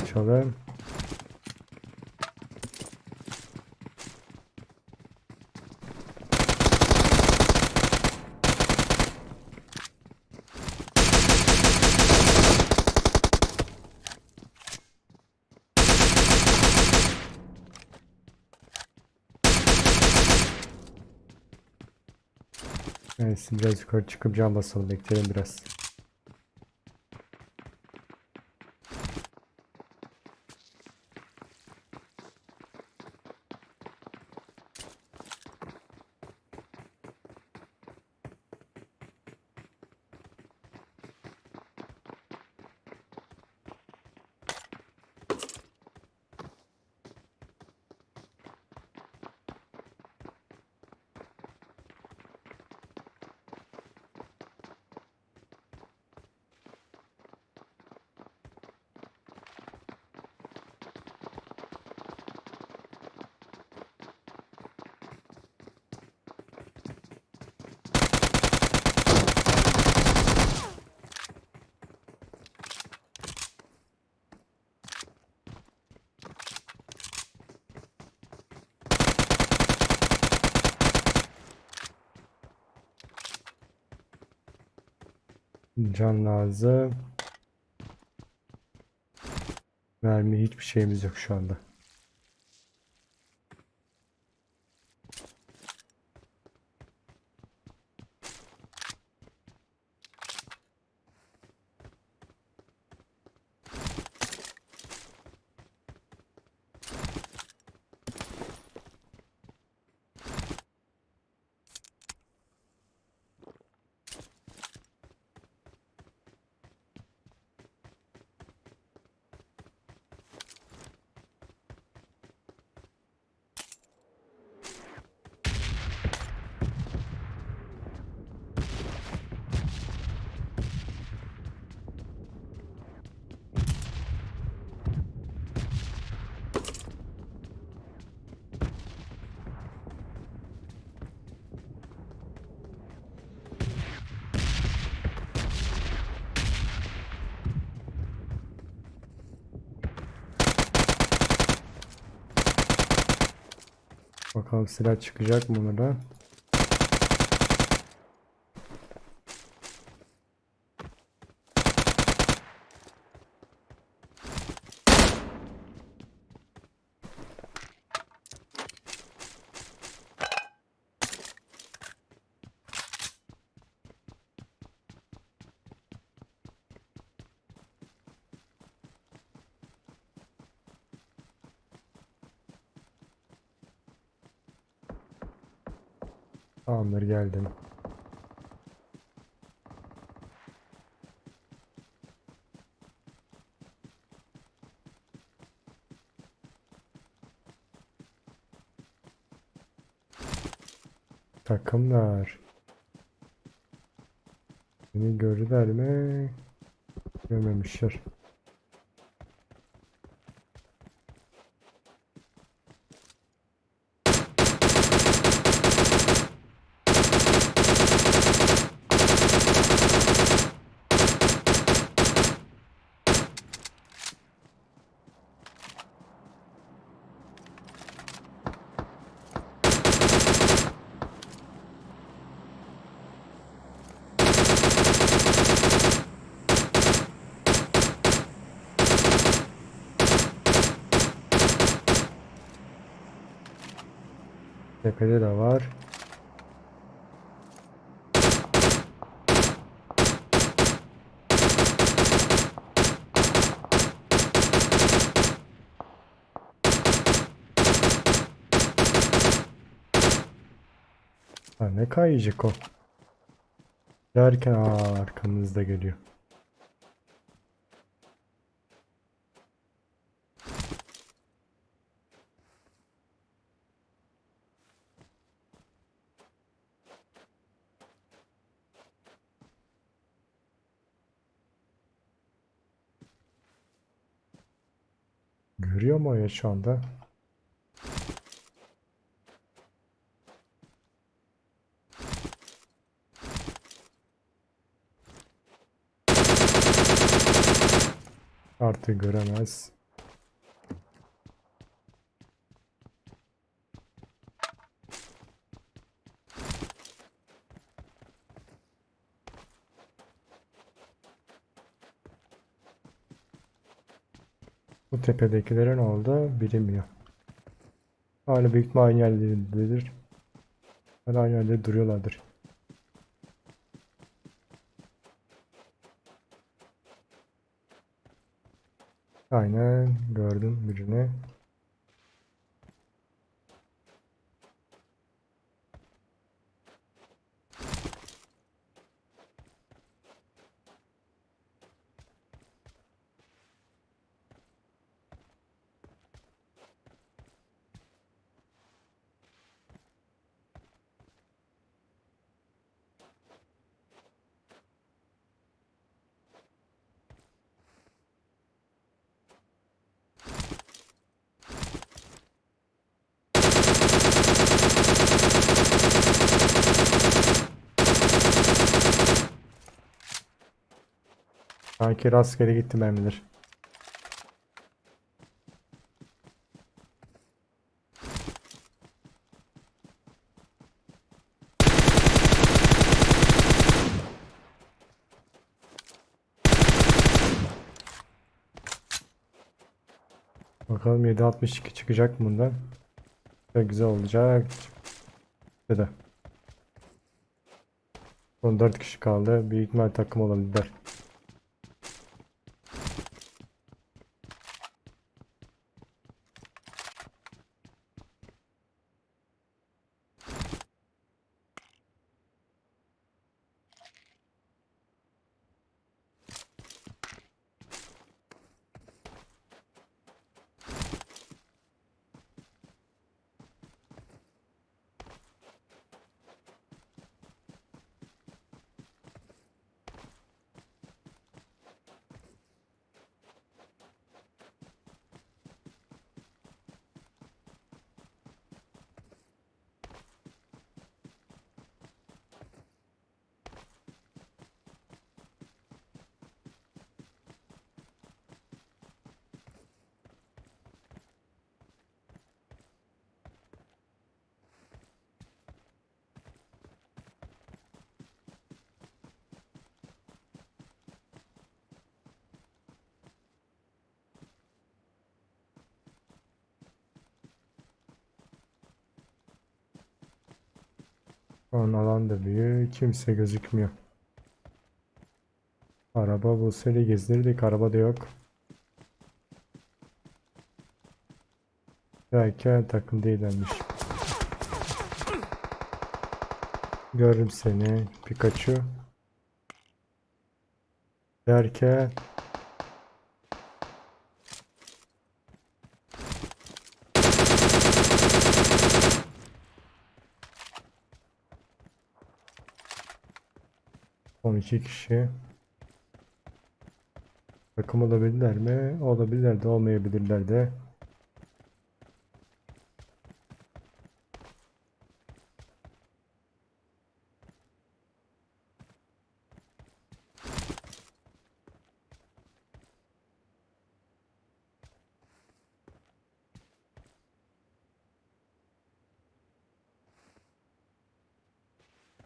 Geri kaçalım. Neyse biraz yukarı çıkıp cam basalım bekleyelim biraz. Can lazım. Mermi hiçbir şeyimiz yok şu anda. Bakalım silah çıkacak mı ona Tamamdır geldim. Takımlar. Beni gördüler mi? Görmemişler. Tepede de var. Ha, ne kayacak o? Derken aa, arkamızda geliyor. Görüyor mu ya şu anda? Artık göremez. Bu tepedekilerin oldu bilinmiyor. Hala büyük ihtimal aynı yerlerindedir. Hala aynı yerde duruyorlardır. Aynen gördüm birini. Sanki rastgele gitti mermiler. Bakalım 762 çıkacak mı bundan? Çok güzel olacak. Ya da. Son 4 kişi kaldı. Büyük ihtimal takım olabilirler. Şu an alan da büyük. Kimse gözükmüyor. Araba bulsaydı gezdirirdik. Araba da yok. Derken takım değillermiş. Görürüm seni. Pikachu. Derken iki kişi. Takım olabilirler mi? Olabilirler de olmayabilirler de.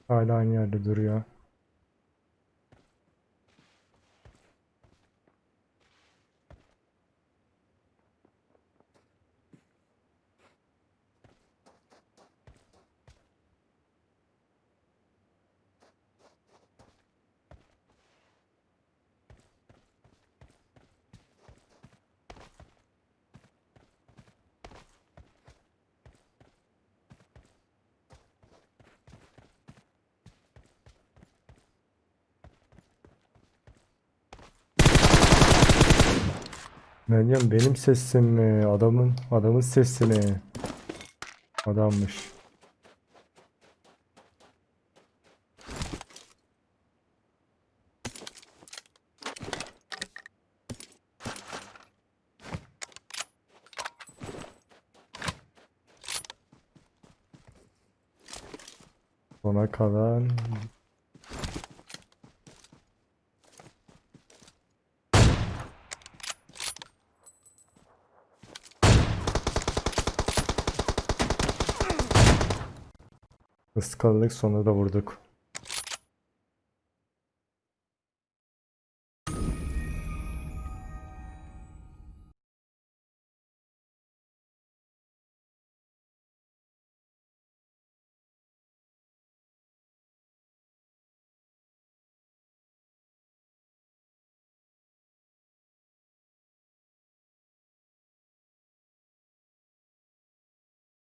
Hala aynı yerde duruyor. Meryem benim sesim mi? Adamın adamın sesi mi? Adammış. Sona kalan Iskaladık sonra da vurduk.